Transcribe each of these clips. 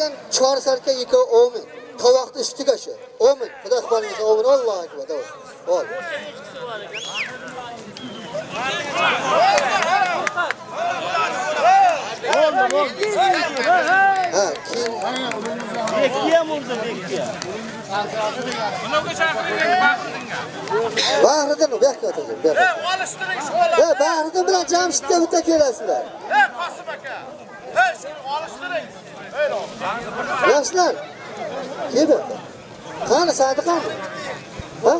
bilan chor sarka ikkovi ming tovoqni ustiga shu omin. Xudo iqbolingizga omin allohu akbar. Davor ol ha keyin bahriddin u yoqqa o'tirsin bu yoqqa Olishtiring shu bola. e bahriddin bilan jamshidga bitta kelasizlar Ey Qosim aka. Ey shuni olishtiring. Yoshlar kel bu yoqqa qani sadi qani ha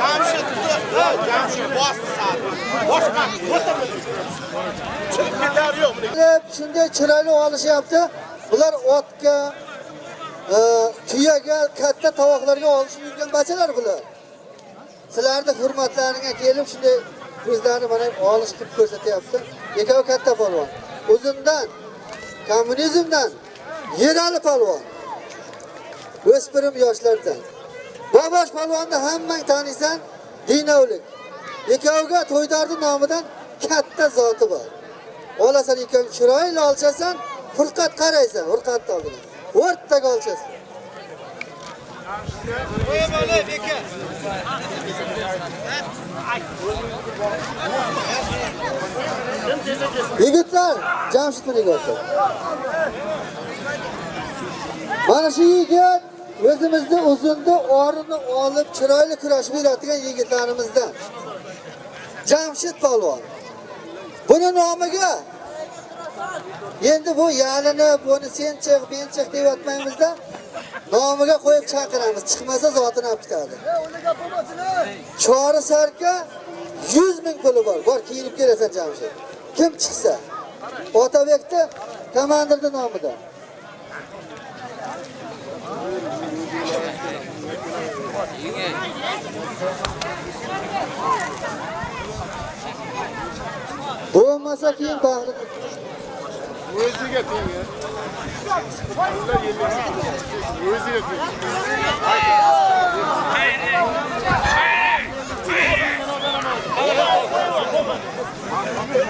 Jamshid, Jamshid bosdi sal. Boshqa o'tirmadi. Chiqib ketar yo'q. deb shunday chiroyli olishyapti bular otga e, tuyaga katta tovoqlarga olishib yurgan bachalar bular sizlarni hurmatlaringga kelib shunday o'zlarini mana olish qilib ko'rsatyapti ikkovi katta polvon o'zimdan kommunizmdan yerali polvon o'spirim yoshlardan bobosh polvonni hammang taniysan dinovlik. Ikkoviga to'ydardi nomidan katta zoti bor. Olasan ikkovi chiroyli olchasan furqat qaraysan furqatni oldidan o'rtaga olchasan. Yigitlar jamshid bilan mana shu yigit o'zimizni uzunni orini olib chiroyli kurashib beradigan yigitlarimizdan jamshid polvon. Buni nomiga endi bu yalinib buni sen chiq men chiq deyotmaymizda nomiga qo'yib chaqiramiz. Chiqmasa zotini olib ketadi chori sarka 100 ming puli bor. Bor kiyinib kelasan jamshid. Kim chiqsa. Otabekni komandirning nomida. Bo'lmasa keyin bag'ri O'ziga teng ya. Ular yellaydi. O'ziga teng.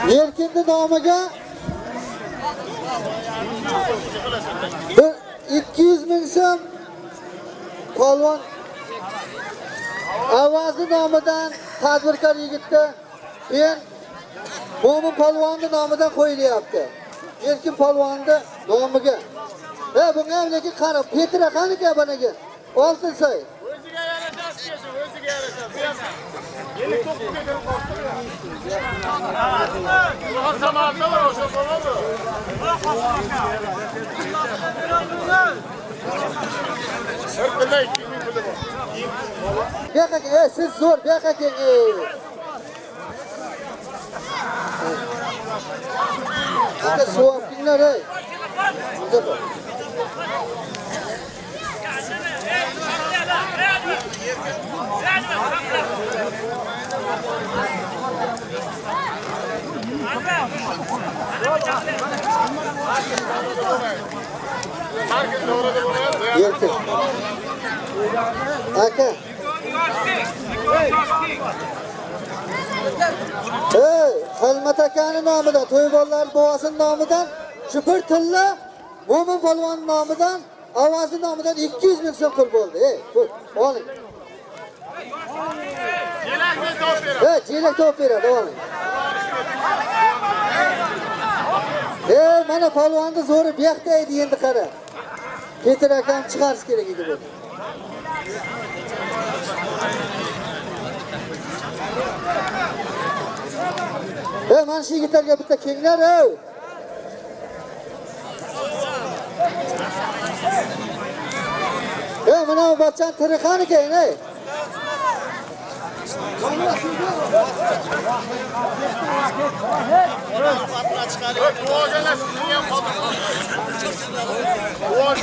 erkinni nomiga bir ikki yuz ming so'm polvon avazi nomidan tadbirkor yigitni men mo'min polvonni nomidan qo'yilyapti. Erkin polvonni nomiga. E bunga lekin qarab petra qaniki buniki oltin soy O'ziga o'ziga. Bu 59 ga kirib qoldi. Ular samarda o'sha bo'ladi. Bir pilla ikki ming puli bor. Bu yoqqa ey siz zo'r bu yoqqa keling e. Suv olinglar ey. Bunda bor. Har kun davrada bo'ladi. Erkin. Aka. Ey, Xilmat akani nomidan, to'ybollar buvasini nomidan, shu bir tilla Mo'min polvon nomidan, ovozi nomidan 200 ming so'm pul bo'ldi. Ey, pul, oling. Yelakni topib beradi. Ey, chelak topib beradi, oling. Ey, mana polvonni zo'ri bu yoqda edi endi qara. Petir akam chiqarish kerak edi bu. Ey, mana shu yigitlarga bitta kenglar, ey. Ey, mana bu bachchan tiri qani keyin, ey. Duogalar sizning ham qoldi. Duo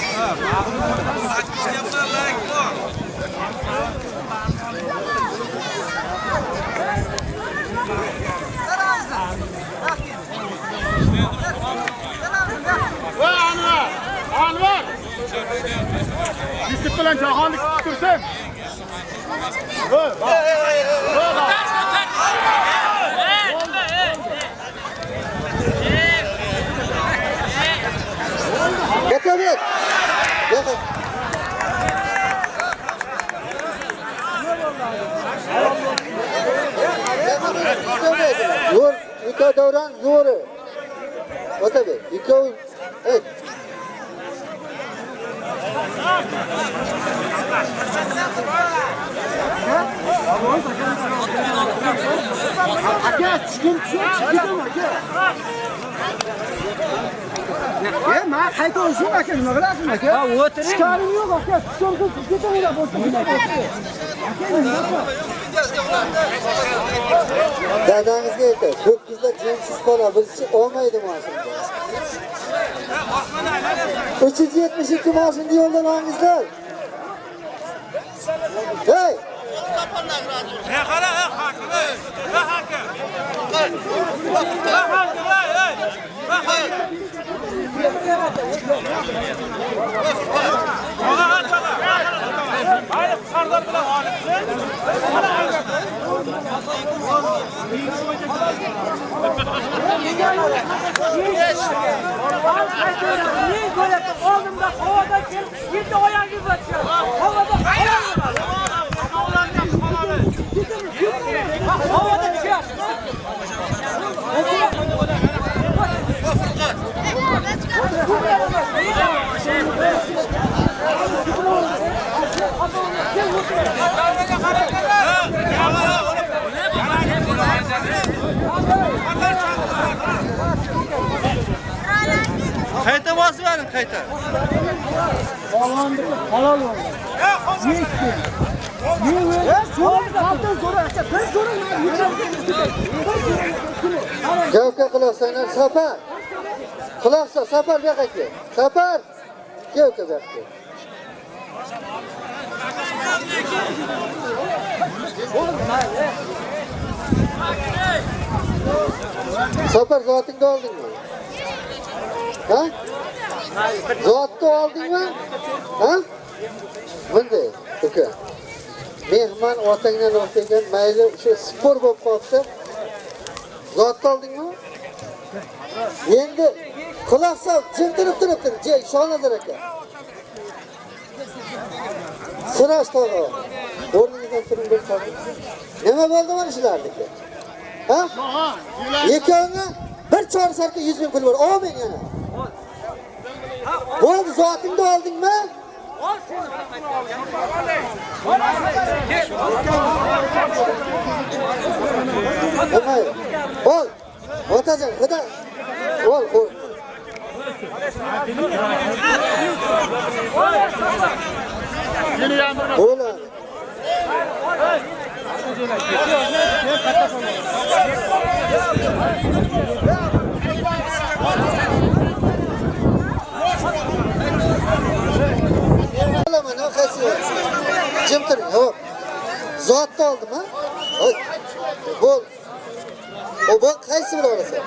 Va Anvar! Anvar! Yusuf bilan Jahonni kutib tursa Olsun. Dur. Otabek. Yo'q. Zo'r, ikki davron zo'ri. Otabek, ikkovi ayt. Aka tushdim tushib chiqib aka e man qayta o'zim aka nima qilasizmi aka ha o'tiring ishkarim yo'q aka tushdim chiqib bo'lsa Dadangizga aytay, ho'kizlar jinsiz qola 372 mashinada yo'ldan olingizlar. Hey! He qara, he hakim, he. He hakim. He hakim, he, hakim. Ona açala. Hayır, sardar men alimsin. Oldimda havada kelib, yetti oyog'ingiz o'tgan. havoda bosib verin, qayta. halol bo'ldi yechdi e so'rang qoldim so'rang aka bir so'rang man Javka qilasanglar safar. Qilasa safar bu yoqqa kel. Safar. Javka bu yoqqa. kel. Safar zotingni oldingmi? Ha? Zotni oldingmi? Ha? Bunday, uka. Mehmon otangdan o'tgan mayli o'sha spor bo'lib qolsa, zotni oldingmi? Endi quloq sol, jim turib turibdir, jey, Shonazar aka. Sirash tog'a. O'rningizdan turing bir qoldi. Nima bo'ldi mana shularniki? Ha? Ikkovini bir chor sarka 100 ming pul bor. Olmang yana. Bo'ldi, soatingni oldingmi? Ol. Otajon, xudo. Ol, ol. Yeni yağmurma. Olaman, nima qaysi? Jim turing, hop. Zotni oldim, ha? Hoy. Bo'l. Qaysi bir olasan?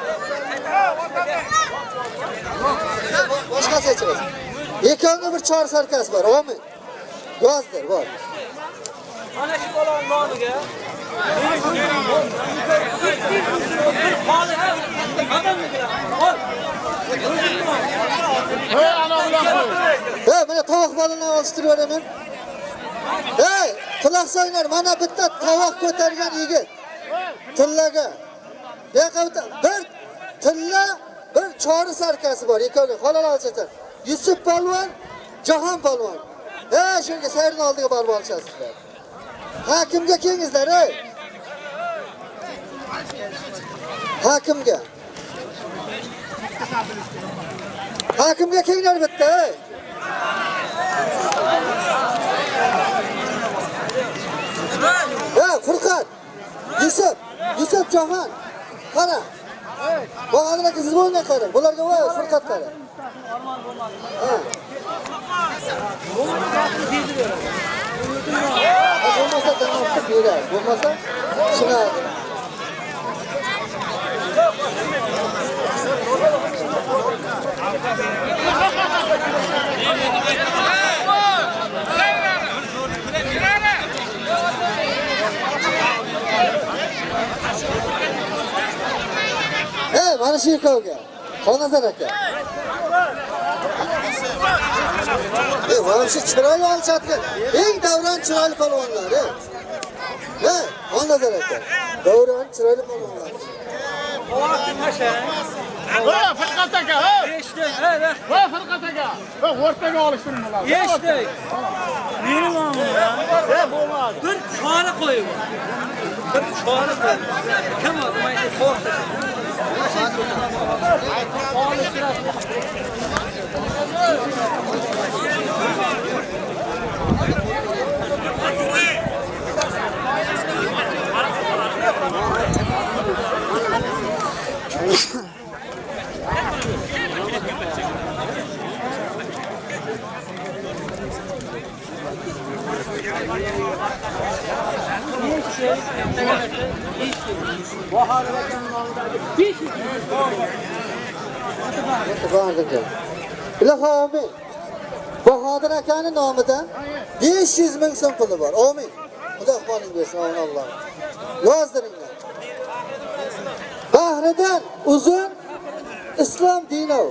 Boshqasi aytamiz. Ikkovga bir chor sarkas bor, olmang. Yozdir, bor. Mana shu bolaning nomiga. Hey, ana bilan qo'y. Hey, mana tovuq bolini olishtirib beraman. Hey, quloq mana bitta tovoq ko'targan yigit. Tillaga. Bu yoqqa bir tilla, bir chori sarkasi bor, ikkovga xolalar olishasiz. Yusuf polvon, Jahon polvon. Hey, shunga sayrni oldiga borib olishasizlar. Hakimga kelingizlar, ey. Hakimga. Hakimga kelinglar bitta, ey. Ha, Furqat. Yusuf, Yusuf Jahon. Qara. Bu adamlarga siz bo'lmay qara. Bularga voy Furqat qara. Ha. Ha, Bo'lmasa damoqqa beradi. Bo'lmasa shuna mana shu ikkovga xonazar aka. Mana shu chiroyli olishayotgan eng davron chiroyli polvonlar e xonazar aka. Davron chiroyli polvonlar. Voy, Firqat aka, hey! Eshitdik, hey. Voy, Firqat aka! Voy, o'rtaga olishtiring bularni. Eshitdik. Meni mamma. E, bo'lmadi. Bir chora qo'yib. Bir chora qo'yib. Kim o'zi mayli qo'rqdi. Bardimga. Ilohi Bahodir akani nomidan 500 ming so'm puli bor. Amin. Xudo iqboling bersin, amin Alloh. Yozdiringlar. Bahridan uzun Islom dini.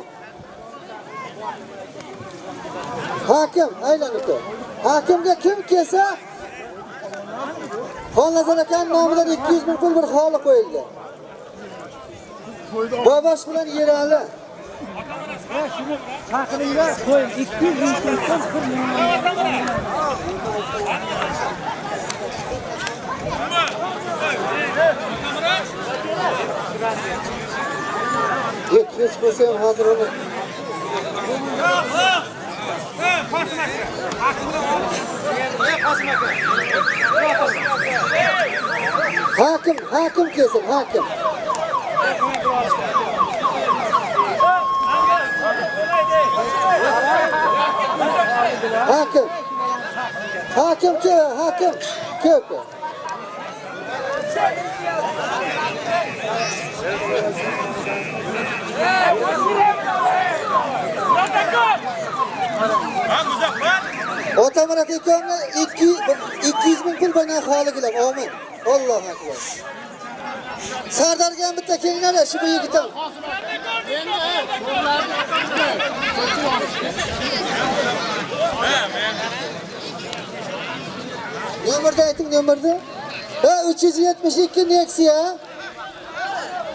Hakim aylanib Hakimga kim kelsa Xonazar akan nomidan 200 ming pul bir xoli qo'yildi. Bobosh bilan Yerali. Chaqiringlar, qo'ying. 200 ming so'm bir million. Hech bo'lsa ham hozir uni Hakim, hakim kelsin, hakim. Hakim. Hakim kel, hakim. Kel, Ota Ha, Muzaffar. 200 ming pul bilan xoligilar. omin. Alloh akbar. Sardarga bitta kelinglar, shu bu yigitim. Endi, Nomerni ayting, nomerni. Ha, 372 Nexia.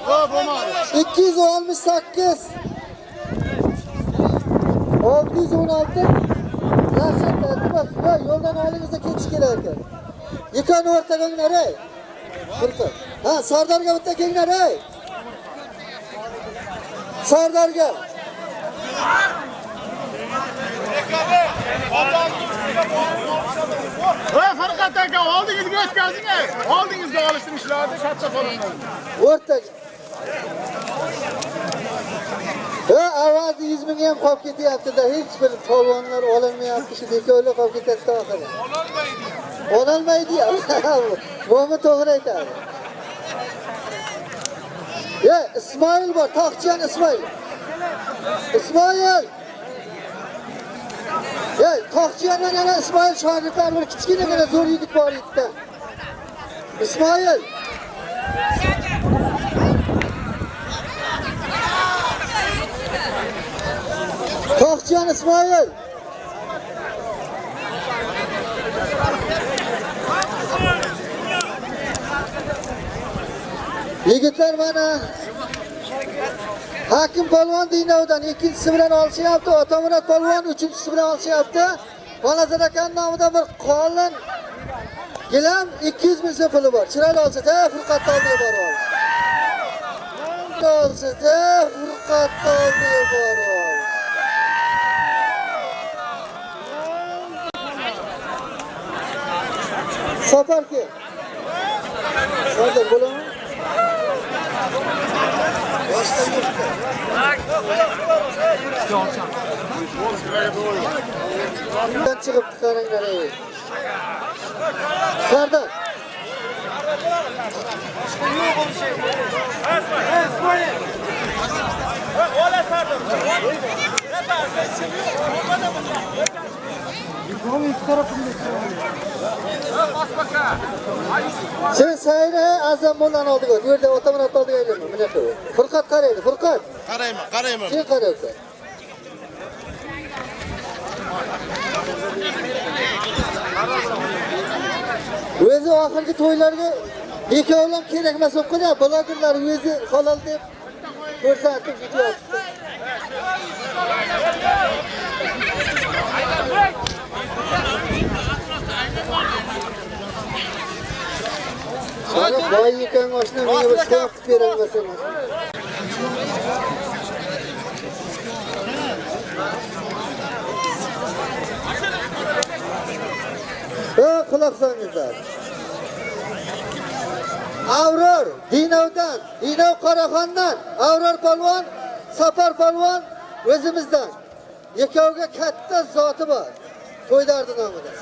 Voy, bo'lmadi. 268 616 Rashid Altibas va yo'ldan oldingizda ketish kerak ekan. Yikoni o'rtaga o'nglar ey. Turqi. Ha, Sardarga bitta kelinglar ey. Sardarga. Voy, Firqat aka, oldingizga o'tkazinglar. ey. Oldingizga olishtirishlarni katta so'ranglar. O'rtaga. Ha, avvalgi 100 ming ham qolib ketyapti-da, hech bir polvonlar olinmayapti, shu bekorlar qolib ketadi oxiri. Ololmaydi ya. Mo'min to'g'ri aytadi. Ye, Ismoil bor, Toqchiyan Ismoil. Ismoil. Ye, Toqchiyandan yana Ismoil shogirdlar bir kichkinagina zo'r yigit bor edi. Ismoil. Toqchiyan Ismoil. Yigitlar mana Hakim polvon Dinovdan ikkinchisi bilan olishyapti, Otamurat polvon uchinchisi bilan olishyapti. balazar akan nomidan bir qolin gilam 200 ming so'm puli bor. Chiroyli olsa, ha, Furqat Toldiyev bor. olish. Ha, Furqat Toldiyev bor. olish. Safar. Hozir. Boshqa. Bundan chiqib qaranglar ey. Sardar. Sen sayra azam bo'lani oldiga. Bu yerda otamonat oldiga aylama. Mana shu. Furqat qaraydi, Furqat. Qarayman, qarayman. Sen qarayapsan. O'zi oxirgi to'ylarga bekovlam kerak emas bo'lib qolgan. Blogerlar o'zi halol deb ko'rsatib ketyapti. Sana oshna menga bir so'q qilib berolmasan. Ha, quloq solingizlar. Avror Dinovdan, Dinov Qoraxondan, Avror polvon, Safar polvon o'zimizdan. Ikkoviga katta zoti bor. To'ydardi nomidan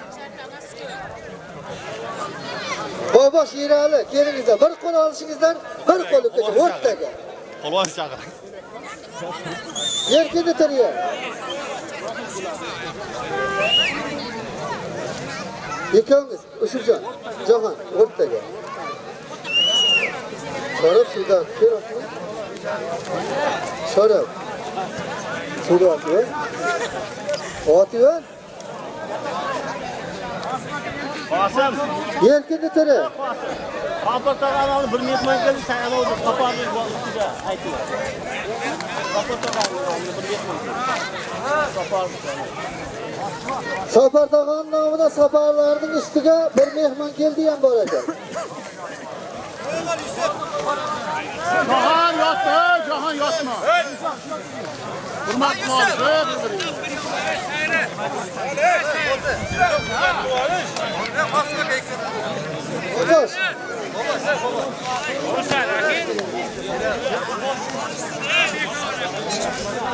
Bobosh Yirali, kelingizlar. Bir qo'l olishingizdan bir qo'l o'tkacha o'rtaga. Polvon chaqir. Yerkini tiriya. Ikkovimiz Ushurjon, Jahon o'rtaga. Sharaf suvdan kerakmi? Sharaf. Kerak. Otivan. Qosim, Yerkini tiri. Qapir tog'ani bir mehmon keldi, sen ana o'zi qaparni ustiga aytdi. Qapir tog'ani bir mehmon. Qaparni. Safar tog'on nomida safarlarning ustiga bir mehmon keldi ham bor ekan. Jahon yotdi, jahon yotma. Hurmat qilib, Bobosh.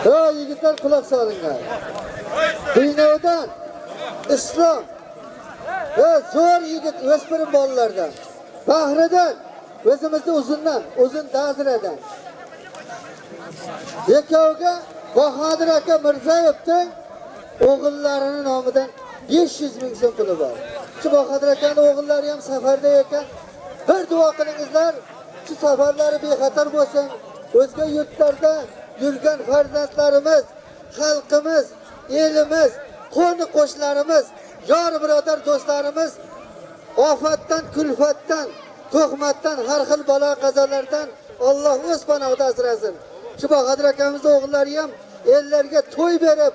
Ha yigitlar quloq solinglar. Dinovdan islom va zo'r yigit o'spirin bolalardan. Bahridan o'zimizni uzundan, uzun daziradan. Ikkoviga Bahodir aka Mirzayevning o'g'illarini nomidan 500 ming so'm puli bor. Shu Bahodir akaning o'g'illari ham safarda ekan. Bir duo qilingizlar, shu safarlari bexatar bo'lsin. O'zga yurtlarda yurgan farzandlarimiz, xalqimiz, elimiz, qo'ni qo'shlarimiz, yor birodar do'stlarimiz ofatdan, kulfatdan, to'xmatdan, har xil balo qazolardan Alloh o'z panohida asrasin. Shu Bahodir akamizning o'g'illari ham ellarga to'y berib,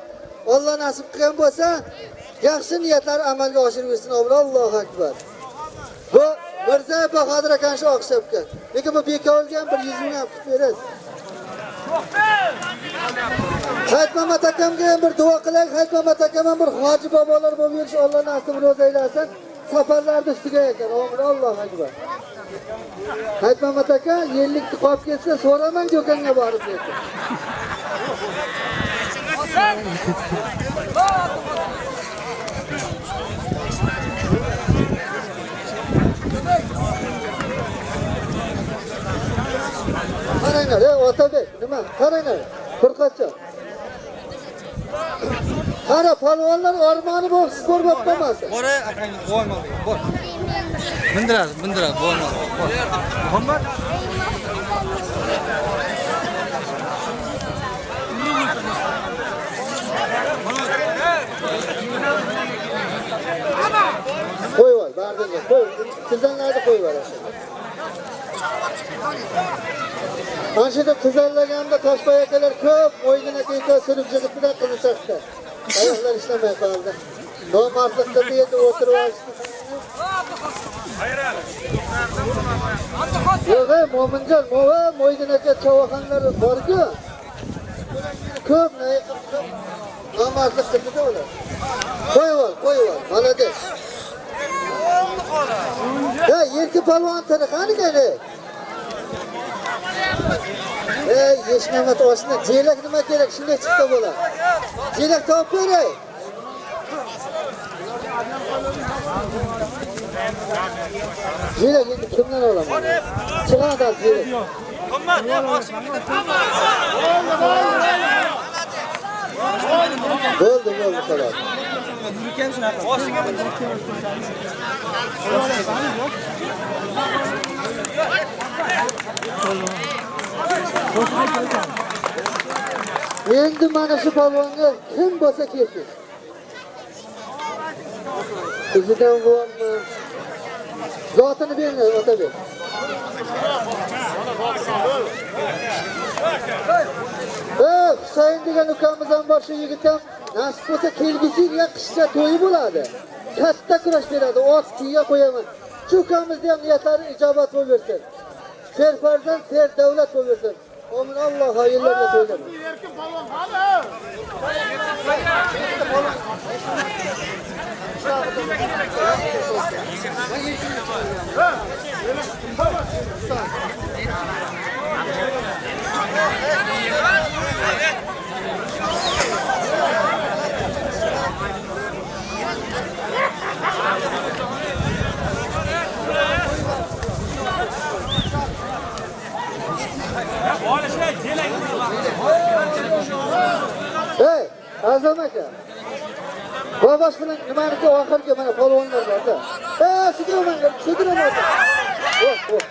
Alloh nasib qilgan bo'lsa, yaxshi niyatlar amalga oshirib bersin. Allohu akbar. Bu Mirza Bahodir akani shu o'xshabgan. Lekin bu bekovulgan bir 100 ming ham qilib berasiz. Hayit Mamat akamga ham bir duo qilaylik. Hayit Mamat akam ham bir hoji bobolar bo'lib yurish Alloh nasib ro'za aylasin. Safarlarni ustiga ekan. Amin. Allohu akbar. aytmamat aka yellikni qolib ketsa so'ramang do'konga borib dedi. Qaranglar, e Otabek, nima? Qaranglar. Furqatjon. Qara, polvonlar ormoni bo'lib siz ko'rib qolmasin. Bora akang bo'lmadi. Bor. Mindiradi, mindiradi, bo'lmadi. Bor. Muhammad Qo'yib ol, bardinga qo'y. Tizanlarni qo'yib ol. Ana shu yerda tizanlaganda toshboy akalar ko'p o'yinini teka surib jig'ibda qiziqdi. Ayollar ishlamay qoldi. Nomardlikda bu yerda o'tirib olishdi. Yo'q, Mo'minjon, mo'va Mo'ydin aka chavoqanlar bor-ku. Ko'p nomardlik qildida ular. Qo'yib ol, qo'yib ol. Malades. Ya yerki palvon tiri qani kani? Ey, yeshmamat oshni jelak nima kerak? Shunday chiqsa bo'ladi. Jelak topib beray. Jelak endi kimdan olaman? Chiqadi jelak. Qimmat, ya boshimni tamam. Bo'ldi, bo'ldi xolos. Endi mana shu polvonni kim bo'lsa kelsin izidan bormi zotini bering otabek Eh, Husayn degan ukamiz ham bor shu yigit ham nasib bo'lsa kelgusi yil qishda to'yi bo'ladi. Katta kurash beradi, ot tuya qo'yaman. Shu ukamizni ham niyatlari ijobat bo'laversin. Ser farzand, ser davlat bo'laversin. Omin Alloh hayırlarga to'ylasin. Ey, Azam aka. Bobosh bilan nimaniki oxirgi mana polvonlar borda. Eh, sigiraman, sigiraman. Yo'q, yo'q.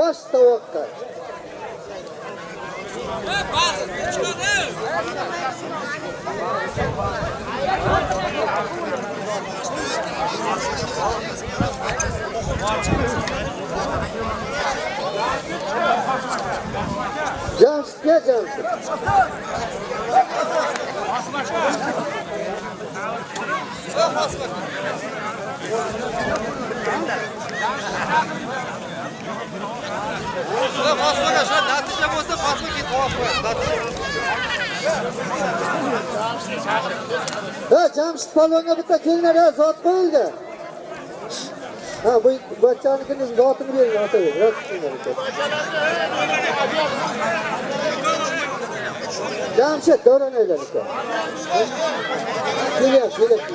Баш таваккал. Jamsga jamsi. Çok basma. Jamshid. Qosmaga shu natija bo'lsa qosma ketib qo'yadi. Ha, Jamshid polvonga bitta kelinglar, ha, zot qo'yildi. Ha, bu bachchanikini zotini bering, otaga. Rad qilinglar. Jamshid davron aylan aka. Kelyapti, kelyapti.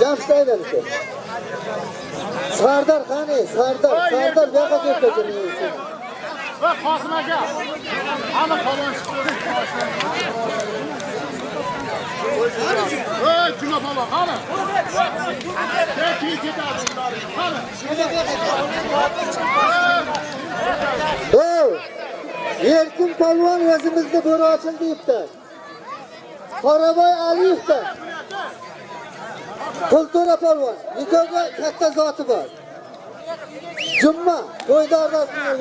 Jamshid aylan aka. Sardor qani? Sardor, Sardor bu yoqqa kelib ketdi. Va Qosim aka. Hamma polvon chiqdi. Ey, juma polvon qani? Keyin ketadi. Qani? Ey! Erkin polvon o'zimizda bo'ri ochildi deyapti. Qoraboy Aliyevdan. Qultura polvon, nikohga katta zoti bor. Jumma, to'ydorlar kunga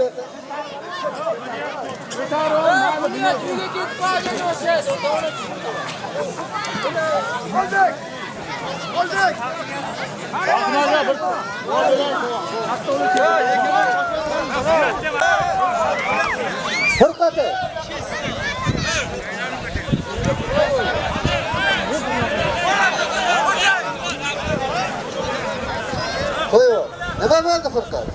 Fırqati. Qo'yib. Nima bo'ldi Furqat?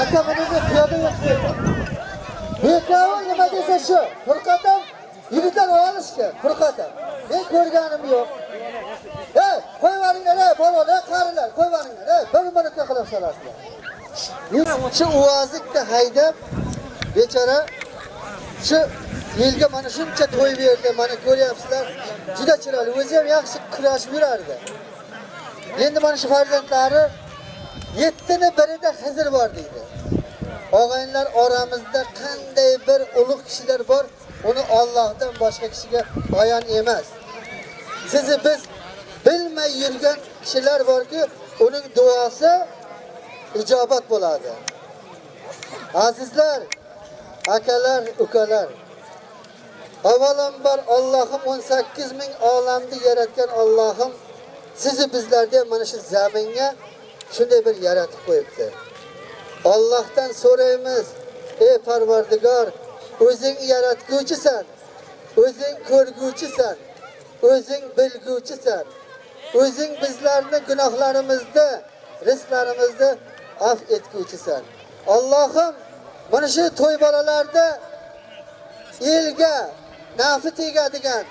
Aka menga piyoda yetib Bekavi nima desa shu. Furqat ham yigitlar olishgan. Furqat ham. Men ko'rganim yo'q. Ey, qo'yvaringlar, ey, qarilar, qo'yvaringlar, ey, bir minutga qilib solasizlar. Shu uvozlikni haydab bechora shu yilga mana shuncha to'y berdi, mana ko'ryapsizlar. Juda chiroyli, o'zi ham yaxshi kurashib yurardi. Endi mana shu farzandlari yettini birida Xizr bor deydi. Og'aynilar oramizda qanday bir ulug' kishilar bor, uni Allohdan boshqa kishiga bayon emas. Sizni biz bilmay yurgan kishilar borki, uning duosi ijobat bo'ladi. Azizlar, akalar, ukalar. Avvalambor Allohim 18 ming olamni yaratgan Allohim sizni bizlarga mana shu zaminga shunday bir yaratib qo'yibdi. Allohdan so'raymiz, ey Parvardigor, o'zing yaratguvchisan o'zing ko'rguvchisan o'zing bilguvchisan o'zing bizlarni gunohlarimizni rizqlarimizni af etguvchisan allohim mana shu to'y bolalarda elga nafi tegadigan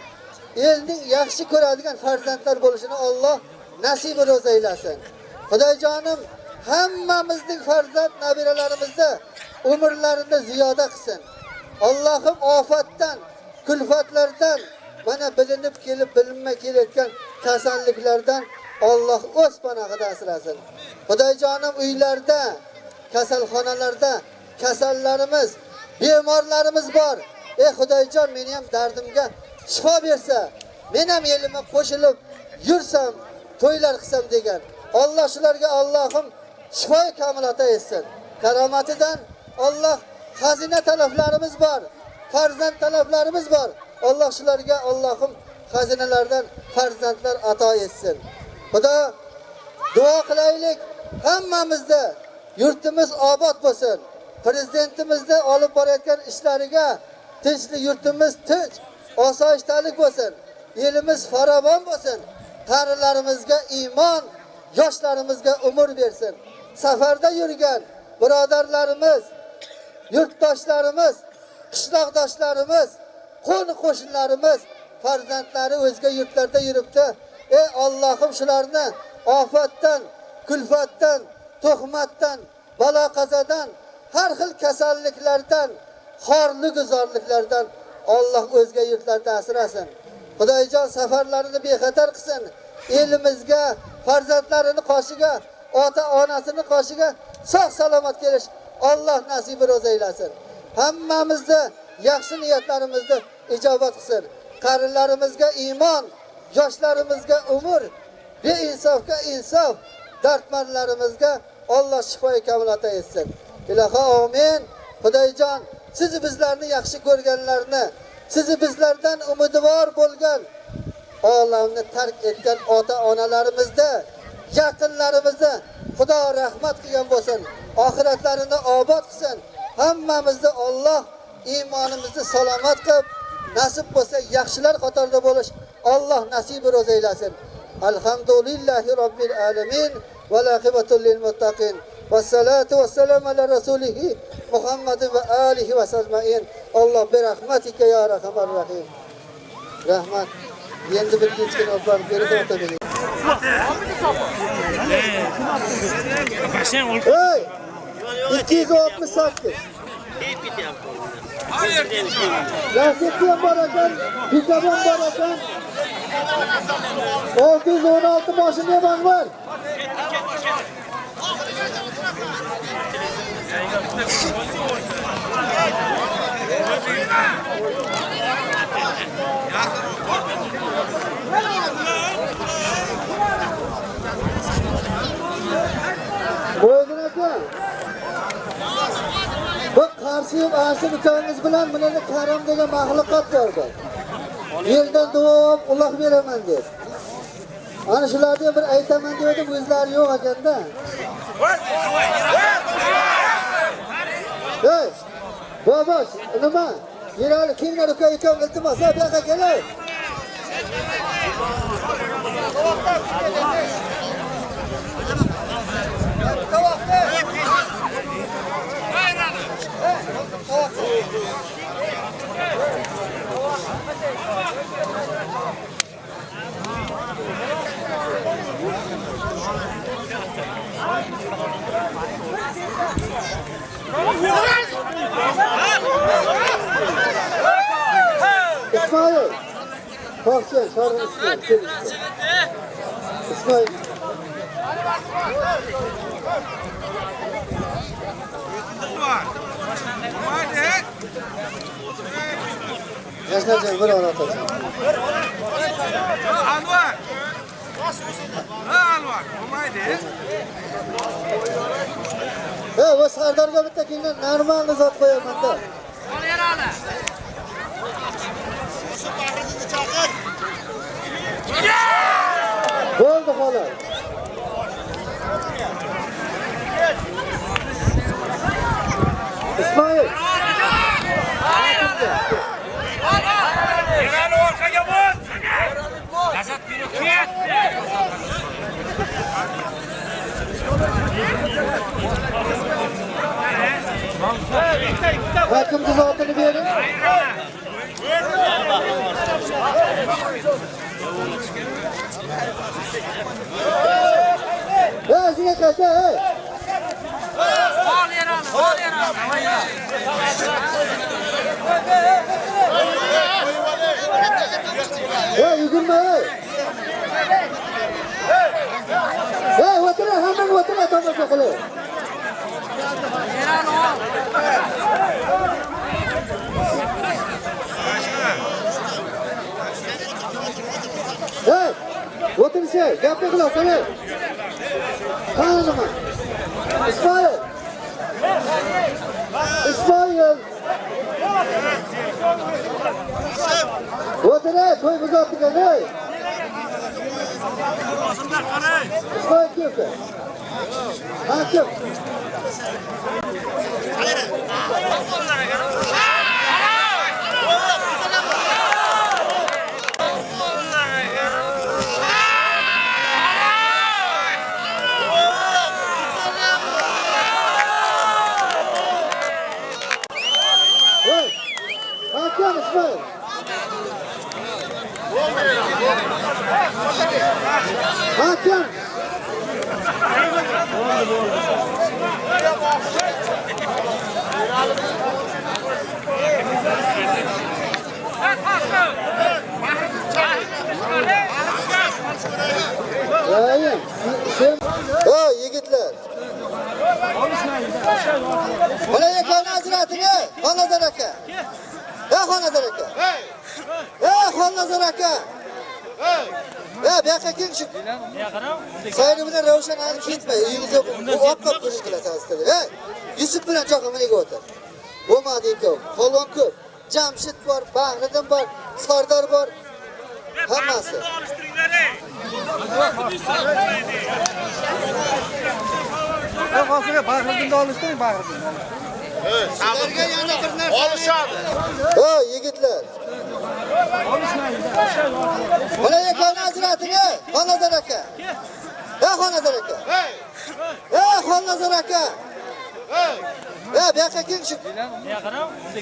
elning yaxshi ko'radigan farzandlar bo'lishini Alloh nasib ro'z aylasin. Xudojonim hammamizning farzand nabiralarimizni umrlarini ziyoda qilsin. Allohim ofatdan, kulfatlardan, mana bilinib kelib bilinmay kelayotgan kasalliklardan Alloh o'z panohida asrasin. Xudojonim uylarda, kasalxonalarda kasallarimiz, bemorlarimiz bor. Ey Xudojon, meni ham dardimga shifo bersa, men ham elimga qo'shilib yursam, to'ylar qilsam degan. Alloh shularga Allohim shifo kamol ato etsin. Karomatidan Alloh xazina talablarimiz bor, farzand talablarimiz bor. Alloh shularga Allohim xazinalardan farzandlar ato etsin. Xudo duo qilaylik hammamizda yurtimiz obod bo'lsin. Prezidentimizni olib borayotgan ishlariga tinchlik yurtimiz tinch, osoyishtalik bo'lsin. Elimiz farovon bo'lsin. Qarilarimizga iymon, yoshlarimizga umr bersin. Safarda yurgan birodarlarimiz, yurtdoshlarimiz, qishloqdoshlarimiz, qo'ni qo'shnilarimiz farzandlari o'zga yurtlarda yuribdi. Ey Allohim shularni ofatdan, kulfatdan, tuhmatdan, balo qazadan, har xil kasalliklardan, xorli guzorliklardan Alloh o'zga yurtlarda asrasin. Xudoyjon safarlarini bexatar qilsin. Elimizga, farzandlarini qoshiga, ota onasini qoshiga sog' salomat kelish Alloh nasibi ro'z aylasin. Hammamizni yaxshi niyatlarimizni ijobat qilsin. Qarilarimizga iymon, yoshlarimizga umr, beinsofga insof, dardmandlarimizga Alloh shifo kamolata etsin. Ilohi amin. Xudoyjon, siz bizlarni yaxshi ko'rganlarni, sizni bizlardan umidvor bo'lgan olamni tark etgan ota-onalarimizni, yaqinlarimizni Xudo rahmat qilgan bo'lsin, oxiratlarini obod qilsin. Hammamizni Alloh iymonimizni salomat qilib, nasib bo'lsa yaxshilar qatorida bo'lish Alloh nasibi ro'z aylasin. Alhamdulillahi robbil alamin va laqibatul lil muttaqin. Vassalatu vassalamu ala rasulihi Muhammad va alihi va sajmain. Alloh bi rahmatika ya rahman rahim. Rahmat. Endi bir kechkin olib borib berib o'tadi. Hey! 268. Lastikli ham bor ekan, pikabon bor ekan. 616 mashina ham bor. Qo'ydin aka. Bu qarshi asir ukangiz bilan bularga karam degan maxluqot bordi. Yerdan duo uloq beraman deb. Ana shularni bir aytaman dedim, o'zlari yo'q ekanda. Hey! Bobosh, nima? Yerali kimlar uka ekan iltimos, bu yoqqa kelay. İsmail. Kalkacaksın, sarın İsmail. Gel İsmail. İsmail. Yaşlayacaksın, böyle onu atacaksın. Anvar. Ha Anvar. Olmaydı. He, o Sardarga bitta kelgan normalni zot qo'yaman-da. Bo'ldi xolos. Yerani orqaga bos! Nazat meni kuyat! Hakim kuzatini berin. Hey, sizga qayta, hey! Ol yerani, ol yerani. Hey, yugurma, hey. Hey, o'tiring, hammang o'tiring, tomosha qilib. Hey, o'tirishing, gapni qilasan. Qani nima? Ismoil. Ismoil. O'tiray to'y buzatgan, hey. Ismoil keldi. Hakim. Hey, hakim İsmail. Hakim. Ha yigitler. Mana yakani ajrating, Xonazar aka. Ey Xonazar aka. Xonazar aka. Ey, bu yoqqa keling shu. Sayri bilan Ravshan hali ketmay, uyingizga opqab ko'rish qilasizlar dedi. Ey, Yusuf bilan choqimaniga o'tir. Bo'lmadi ikov. Polvon ko'p. Jamshid bor, Bahriddin bor, Sardor bor. Hammasi. Yo'q, hozirga Bahriddinni olishtiring, Bahriddinni. Sizlarga yana bir narsa olishadi. Ha, yigitlar. Mana yakani ajrating, Xonazar aka. Ey Xonazar aka. Ey Xonazar aka. Ya bu yoqqa keling shu.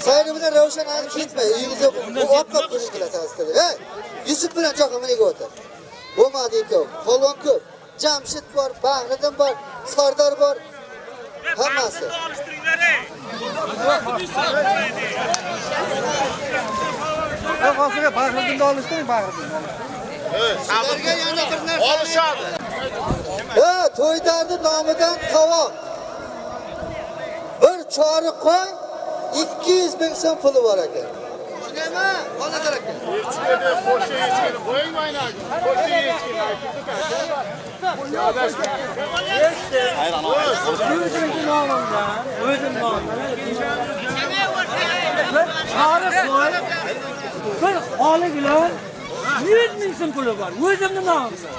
Sayri bilan Ravshan hali ketmay, uyingizga opqab ko'rish qilasizlar dedi. Ey, Yusuf bilan choqimaniga o'tir. Bo'lmadi ikov. Polvon ko'p. Jamshid bor, Bahriddin bor, Sardor bor. Hammasi. Yo'q, hozirga Bahriddinni olishtiring, Bahriddinni. Yana bir narsa olishadi. Ha, to'ydardi nomidan tovoq. Bir chori qo'y 200 ming so'm puli bor ekan. Shundaymi? Xonazar aka. Echkini, qo'sha echkini qo'ymaydi. Qo'sha echkini O'zimni nomimdan, o'zim nomimdan. Tarix bor. Bir holi bilan 100 ming so'm puli bor. O'zimning nomimdan.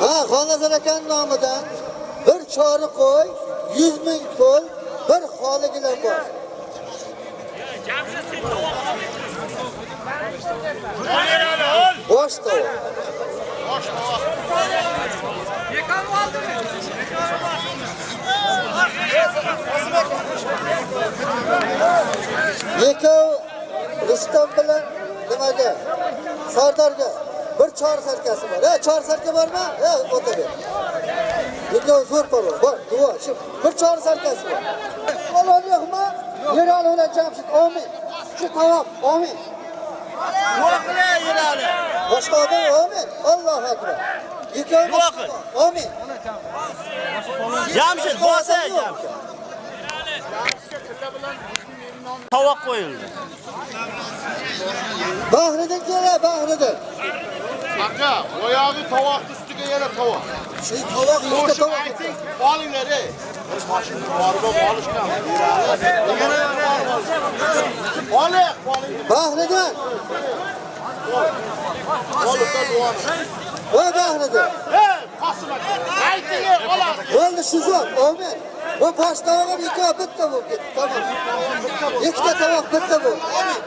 Ha, Xonazar akaning nomidan bir chori qo'y 100 ming pul bir xoligina bor. Osto. tovoq. Yekov Rustam bilan nimaga? Sardarga bir chor sarkasi bor. E, chor sarka bormi? E, o'ta ber. Yekov zo'r parvoz. Bor, duo, shu bir chor sarkasi bor. Olon yo'qmi? Yerali bilan Jamshid, amin. Shu tovoq, amin. Voqila yuradi. Boshqa odam, amin. Allohu akbar. Yekov amin. Jamshid bo'lsa, Jamshid. Tovoq qo'yildi. Bahriddin kela, Bahriddin. Aka, oyog'i tovoqni ustiga yana tovoq. Shu tovoq, ikkita tovoq. ayting, olinglar ey. Mashina borib olishgan. Oling, duoni. Voy aka. Ayting, olasiz. Bo'ldi shu zot, amin. Bu bosh tovoq ikkovi bitta bo'lib ketdi. Tamom. Ikkita tovoq bitta bo'ldi. Amin.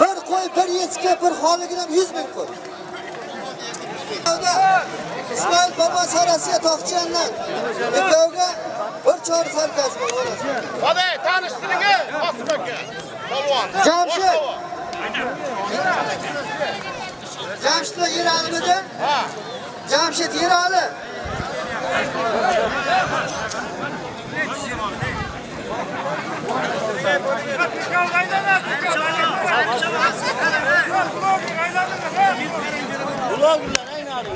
Bir qo'y, bir echki, bir xoligina 100 ming pul. Ismoil Olma sarasiga toqchiyandan. Ikkovga bir chor sarkasi bor. Hadi tanıştırınge. Asım aka. Polvon. Jamshid. Jamshidlar yeralimidi? Ha. Jamshid yerali. Bloglar ayni hali.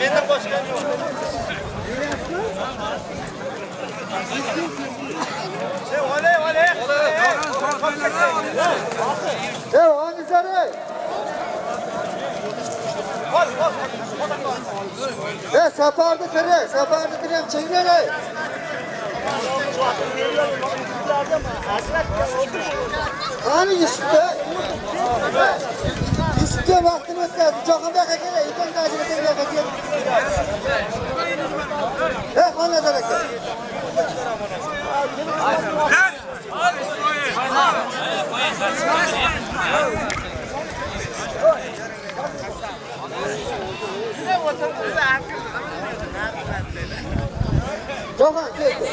Mendan boshqa yo'q. Ey Anizare. Ey safarda kire, safarda kire ham. Qani Yusufda? Yusufga vaqtini o'tkazdi. Jahonda qakala, ekan tajriba qilgan qakala. Ey xonadar aka. Jahon keldi.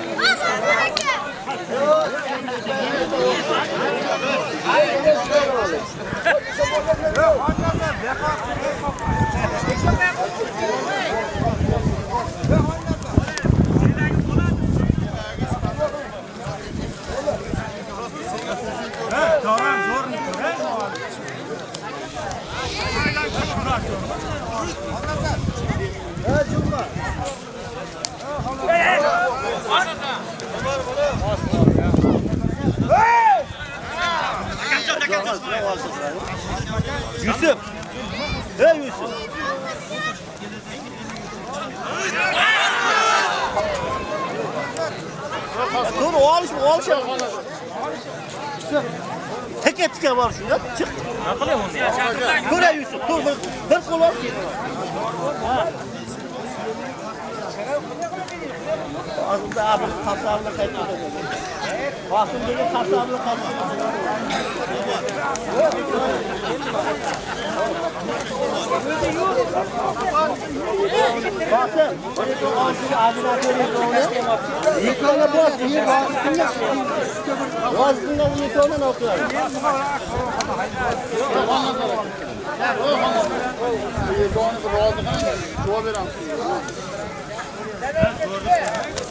Hadi Cumhur. Berayapman. Yusuf. Hey Yusuf. Dur olish olish. Teke teke bor shunda. Chiq. Nima qilyapsan? Ko'ra Yusuf. Tur bir bir qo'l olib ket. Aslında abi kasabını kaçırdı. Bakın böyle kasablı kalma. Bakın. Yıkana bas, yıkana. Bastığında yıkana ne okuyor? Yıkanı razı kalan, çoğu veren. Ben sordum.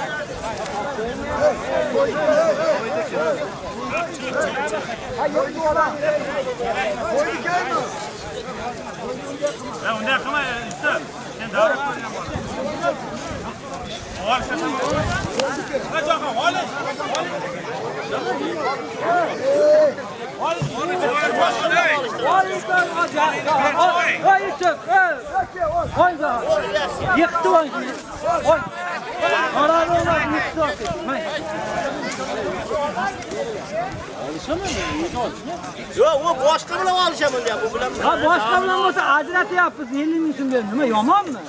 unday qilma Yusuf. Sen davra ko'rgan bola. Olishasan. Ha Jahon, olish. Oy Yusuf, oy da. Yıktı oy. Oy. Karar olmaz yıktı. Yo'q, u boshqa bilan olishaman deyapti. Bu bilan Ha boshqa bilan bo'lsa ajratyapmiz 50 ming so'm berib. Nima yomonmi?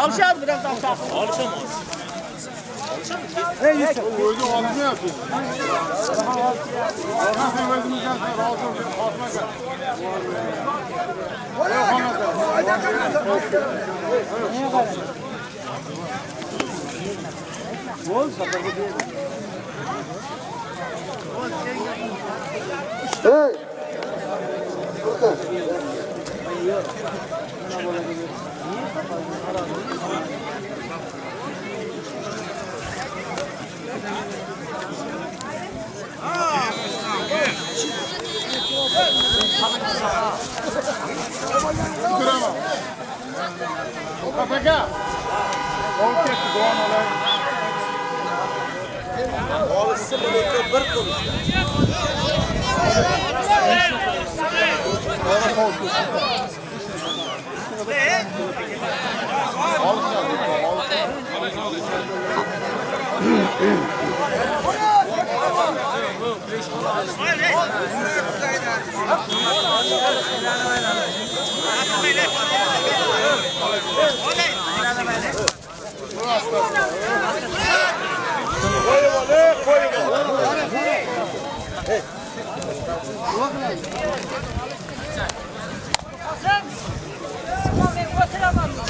olishadi bilan topshaq. Olishaman. Ey Yusuf. O'zi olmayapti. Orhan sen o'zimizdan rozi bo'lib qolmagan. Hey. Bakın. Kuraman. Ovqat aka. Olib ketdi, Sen, ben oturamam.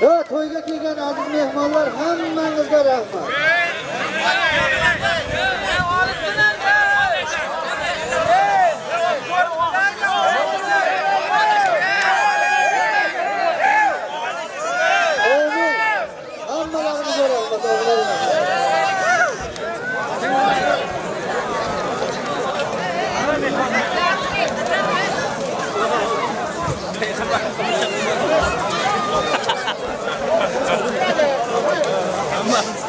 va to'yga kelgan aziz mehmonlar hammangizga rahmat. Cảm ơn.